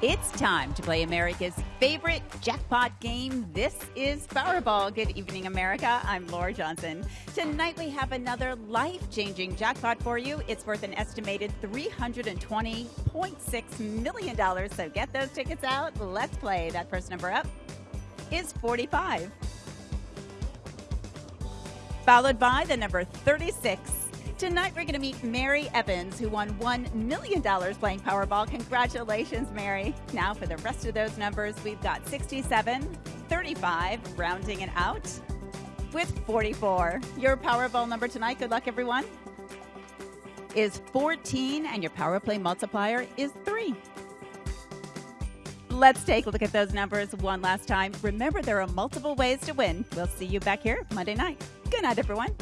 It's time to play America's favorite jackpot game. This is Powerball. Good evening, America. I'm Laura Johnson. Tonight we have another life changing jackpot for you. It's worth an estimated $320.6 million. So get those tickets out. Let's play. That first number up is 45, followed by the number 36. Tonight, we're going to meet Mary Evans, who won $1 million playing Powerball. Congratulations, Mary. Now, for the rest of those numbers, we've got 67, 35, rounding it out with 44. Your Powerball number tonight, good luck, everyone, is 14, and your Power Play multiplier is 3. Let's take a look at those numbers one last time. Remember, there are multiple ways to win. We'll see you back here Monday night. Good night, everyone.